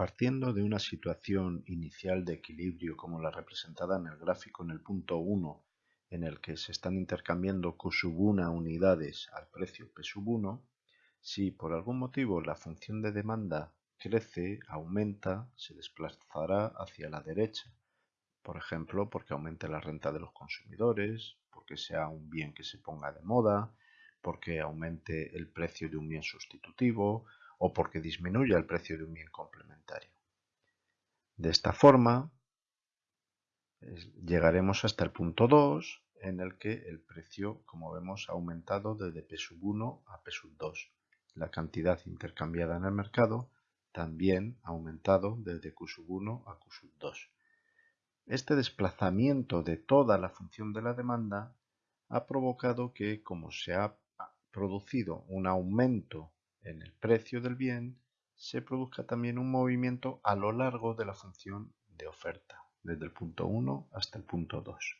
Partiendo de una situación inicial de equilibrio como la representada en el gráfico en el punto 1, en el que se están intercambiando Q sub 1 unidades al precio P sub 1, si por algún motivo la función de demanda crece, aumenta, se desplazará hacia la derecha. Por ejemplo, porque aumente la renta de los consumidores, porque sea un bien que se ponga de moda, porque aumente el precio de un bien sustitutivo, o porque disminuya el precio de un bien complementario. De esta forma, llegaremos hasta el punto 2, en el que el precio, como vemos, ha aumentado desde P sub 1 a P sub 2. La cantidad intercambiada en el mercado también ha aumentado desde Q sub 1 a Q sub 2. Este desplazamiento de toda la función de la demanda ha provocado que, como se ha producido un aumento en el precio del bien se produzca también un movimiento a lo largo de la función de oferta, desde el punto 1 hasta el punto 2.